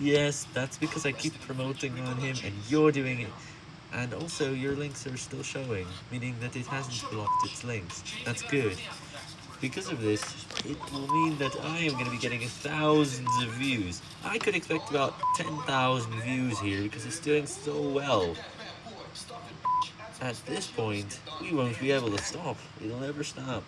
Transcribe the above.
Yes, that's because I keep promoting on him and you're doing it. And also, your links are still showing, meaning that it hasn't blocked its links. That's good. Because of this, it will mean that I am going to be getting thousands of views. I could expect about 10,000 views here because it's doing so well. At this point, we won't be able to stop. It'll never stop.